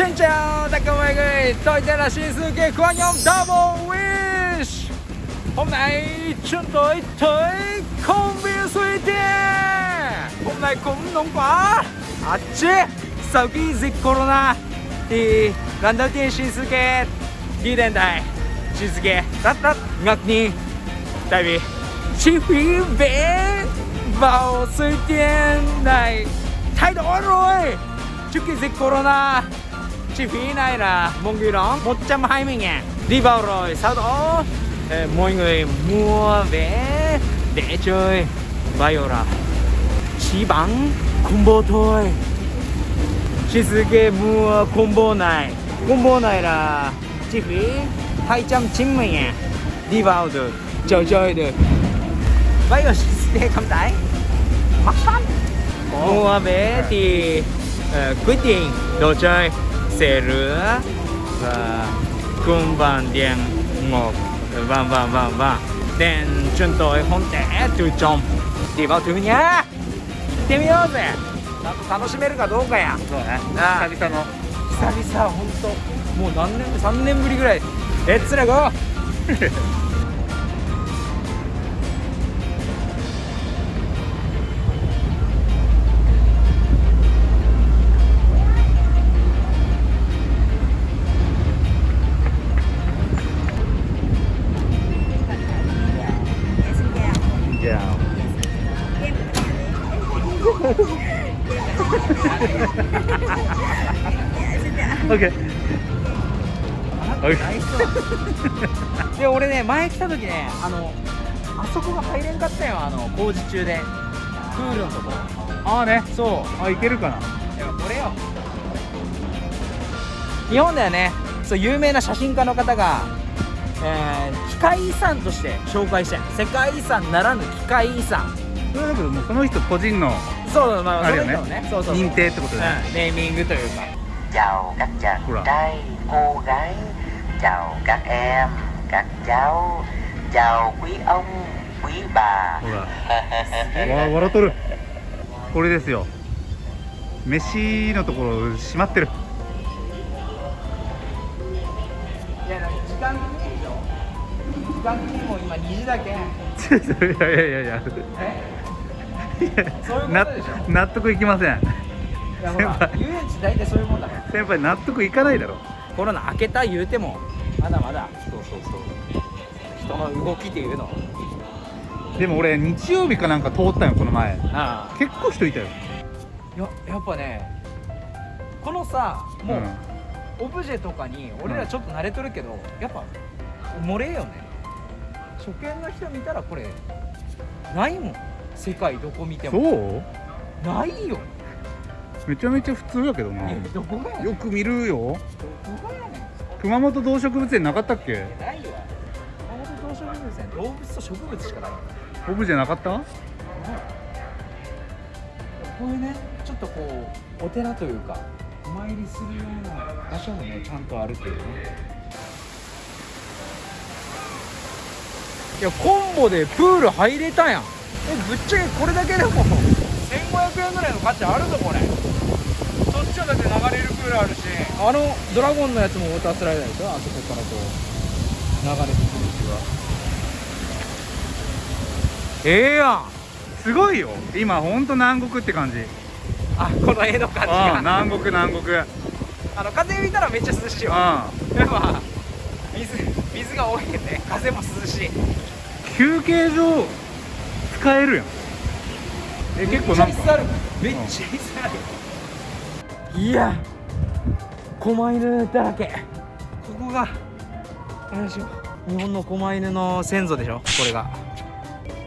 Xin chào tất cả mọi người, tôi tên là Shinsuke của nhóm Double Wish. Hôm nay chúng tôi tới công viên Suy Tiên Hôm nay cũng nóng quá. À chứ, sau khi dịch Corona Thì lần đầu tiên Shinsuke đi đến đây. Shinsuke rất rất ngạc nhiên. Tại vì chi phí vẽ vào Suy Tiên này thay đổi rồi. Trước khi dịch Corona chi phí này là một người đó 120 ngàn. Đi vào rồi sau đó eh, mọi người mua vé để chơi. Viola chỉ bằng combo thôi. Shizuke mua combo này. Combo này là chi phí 290 ngàn. Đi vào được chơi chơi được. Bây giờ Shizuke cảm thấy mắc lắm. Mua vé thì uh, quyết định đồ chơi せるさあくんばんでんわんわんわんわんでんちゅんとえほんてえとちょんディバトゥニャ行ってみようぜ楽しめるかどうかや久々の久々本当もう何年3年ぶりぐらいレッツラゴー で俺ね前来た時ねあのあそこが入れんかったよあの工事中で。プールのとこ。ああねそう。あいけるかな。いやこれよ。日本ではねそう有名な写真家の方が、えー機械遺産として紹介して世界遺産ならぬ機械遺産。それだけどもうその人個人のそうまああるよね。そうそうそう。認定ってことでね。うんネーミングというか。chào các chàng Ủa. trai cô gái chào các em các cháu. Chào quý ông quý bà. ほらわ笑っとるこれですよ飯のところ閉まってるいや時間的にでしょ時間的にも今2時だけんいやいやいやいやえそういうなことでしょ納得いきませんいやほら先輩遊園地大体そういうもんだから先輩納得いかないだろコロナ明けた言うてもまだまだそうそうそう。人の動きっていうの。でも俺日曜日かなんか通ったよこの前。あ結構人いたよ。あややっぱねこのさもう、ん。オブジェとかに俺らちょっと慣れとるけど、やっぱ漏れよね。初見の人見たらこれないもん。世界どこ見ても。そう？ないよめちゃめちゃ普通やけどな。よく見るよ。熊本動植物園なかったっけ？ないわ。熊本動植物園動物と植物しかない。オブジェなかった？こういうねちょっとこうお寺というかお参りするような場所もねちゃんとあるっていうね。いやコンボでプール入れたやん。えぶっちゃけこれだけでも1500円ぐらいの価値あるぞこれそっちはだって流れるプールあるし。あのドラゴンのやつもウォータースライダーでしょ？あそこからこう流れてくる気は。ええやん。すごいよ。今ほんと南国って感じ。あこの絵の感じが。南国南国。うんあの風見たらめっちゃ涼しいわ。やっぱ水水が多いけどね。風も涼しい。休憩所使えるやん。え結構なんか。めっちゃ椅子ある。めっちゃ椅子あるいや狛犬だらけ。ここがあれでしょ。日本の狛犬の先祖でしょ。これが。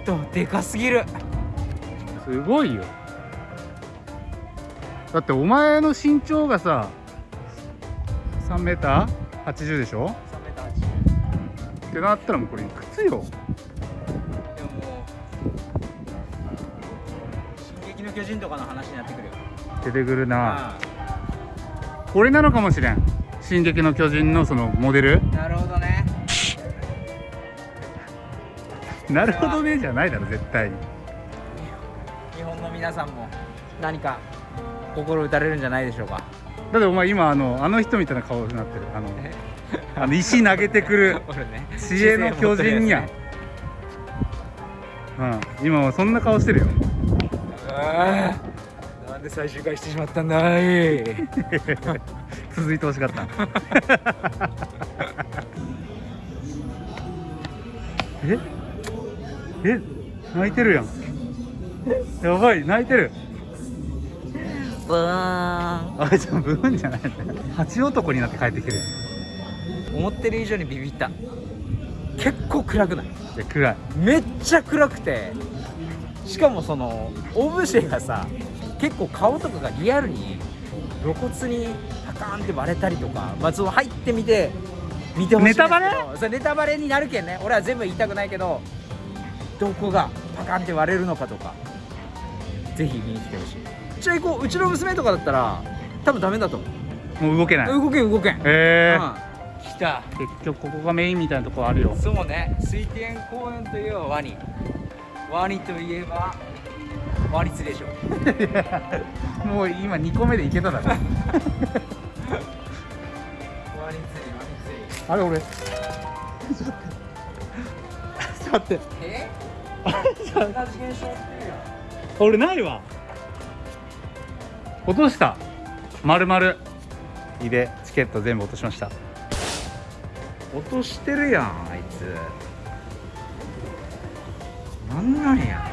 とでかすぎる。すごいよ。だってお前の身長がさ3メーター？80でしょ？3m80 ってなったらもうこれいくつよ？でももう「進撃の巨人」とかの話になってくるよ。出てくるな。あこれなのかもしれん「進撃の巨人」のそのモデル。あなるほどね。なるほどねじゃないだろ絶対。に日本の皆さんも何か心打たれるんじゃないでしょうか。だってお前今あのあの人みたいな顔になってる。あのあの石投げてくる 知恵の巨人や。ん、うん。今はそんな顔してるよで最終回してしまったんだい？続いてほしかった。え？え？泣いてるやん。やばい泣いてる。ブー。ンあじゃあブーンじゃない。蜂男になって帰ってきてる思ってる以上にビビった。結構暗くない？いや暗い。めっちゃ暗くて。しかもそのオブジェがさ結構顔とかがリアルに露骨にパカーンって割れたりとかまあその入ってみて見てほしいネタバレ？それネタバレになるけんね。俺は全部言いたくないけどどこがパカーンって割れるのかとかぜひ見に来てほしい。ちなみにこう。うちの娘とかだったら多分ダメだと思う。もう動けない。動けん動けん、えうん、来た。ー、結局ここがメインみたいなとこあるよ。そうね。水天公園といえばワニ。ワニといえばワニ釣りでしょ。もう今2個目でいけただろ。あれ俺。ちょっと待って。え？俺ないわ。落とした。まるまるいでチケット全部落としました。落としてるやんあいつ。なんなんや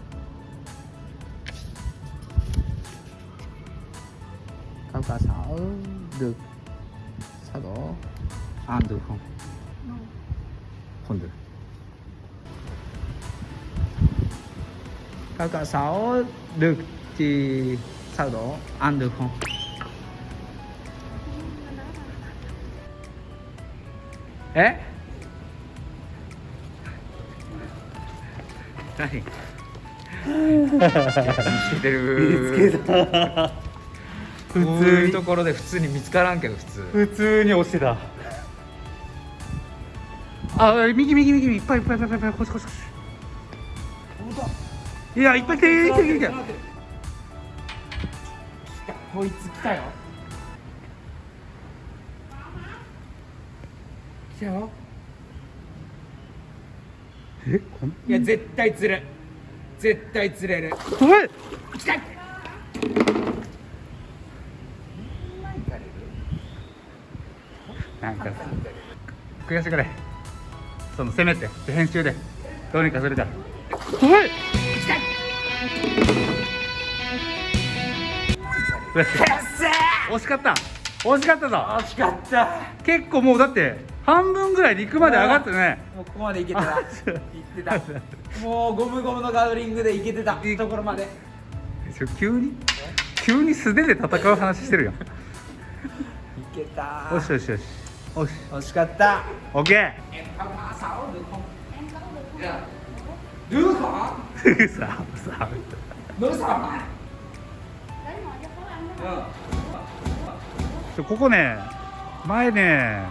らおうcao cả 6 được sao đó ăn được không không được cao cả 6 được thì sau đó ăn được khôngえ何見つけてるた こういうところで普通に見つからんけど普通。普通に押してた。あ右右右いっぱいいっぱいいっぱいいっぱいこっちこっちこいやいっぱい来てる来てる来てるこいつ来たよ。来たよ。えこんいや絶対釣る。絶対釣れる。おい！来たなんかさ悔しくれそのせめて編集で。どうにかするからおい。よし惜しかった。惜しかったぞ。惜しかった。結構もうだって半分ぐらい陸まで上がってね。もうここまで行けてた。あ行ってた。もうゴムゴムのガードリングで行けてた。ところまで。急に？急に素手で戦う話してるよ。行けた。よしよしよしよし惜しかった。オッケ em tháo mã 6 được không được hả ーここね前ね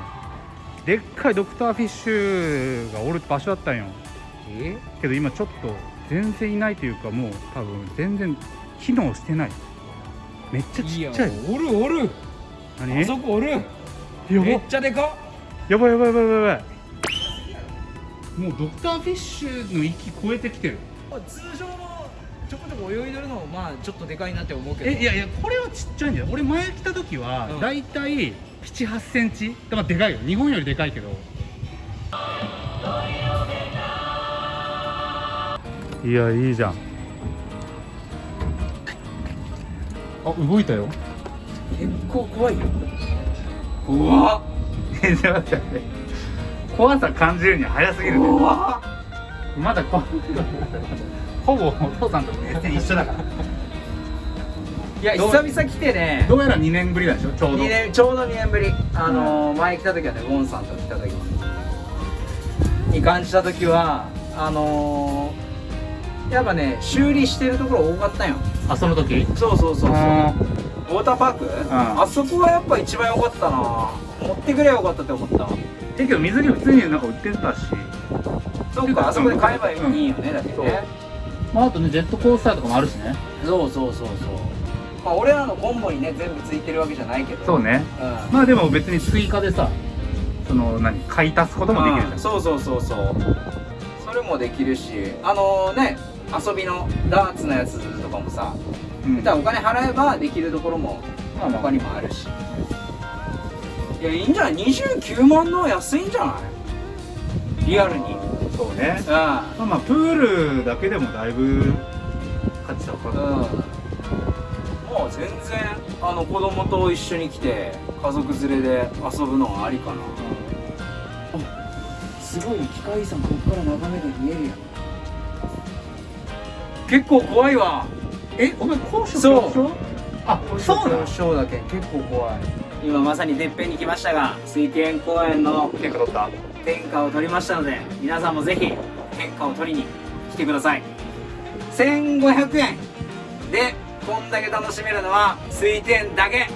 でっかいドクターフィッシュがおる場所だったんよ。え？けど今ちょっと全然いないというかもう多分全然機能してない。めっちゃちっちゃい。おるおる。何？あそこおる。やめっばちゃでかっ。やばいやばいやばいやばいやばいもうドクターフィッシュの域超えてきてる。通常のちょこちょこ泳いでるのもまあちょっとでかいなって思うけど。えいやいやこれはちっちゃいんだよ。俺前来た時はうん。だいたい7 8センチだからでかいよ。日本よりでかいけど。いやいいじゃん。あ動いたよ。結構怖いようわえちょっ。と待って怖さ感じるには早すぎるね。うわまだこほぼお父さんと別に一緒だから。いや久々来てね。どうやら2年ぶりなんでしょちょうど。2年ちょうど2年ぶり。あのー前来た時はねウォンさんと来た時に感じた時はあのーやっぱね修理してるところ多かったんよ。あその時？そうそうそうそうウあォーターパーク、ん。あそこはやっぱ一番良かったな。持ってくればよかったって思った。えけど水着普通になんか売ってたし。そうかあそこで買えばいいよね、だってね。まああとねジェットコースターとかもあるしね。そうそうそうそう。まあ俺らのコンボにね全部ついてるわけじゃないけど。そうね。うん。まあでも別に追加でさその何買い足すこともできるじゃん。そうそうそうそう。それもできるし。あのね遊びのダーツのやつもさうん。お金払えばできるところも他にもあるし。いやいいんじゃない？29万の安いんじゃない？リアルに。そうね。うまあまあプールだけでもだいぶ価値高んうん。もう全然あの子供と一緒に来て家族連れで遊ぶのはありかな。あすごい機械遺産ここから眺めて見えるやん。結構怖いわえお前高所そう。恐怖症？あそうなのショーだけ結構怖い。今まさにてっぺんに来ましたが水天公園の結構取った天下を取りましたので皆さんもぜひ天下を取りに来てください。1500円。でこんだけ楽しめるのは水天だけ。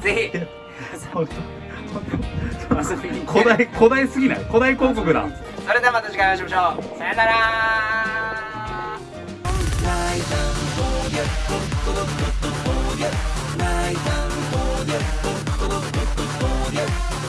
ぜひ 古代古代すぎない？古代広告だ。それではまた次回お会いしましょう。さよなら「ないたんぼうやっとっとっとっとぼうや」「ないたん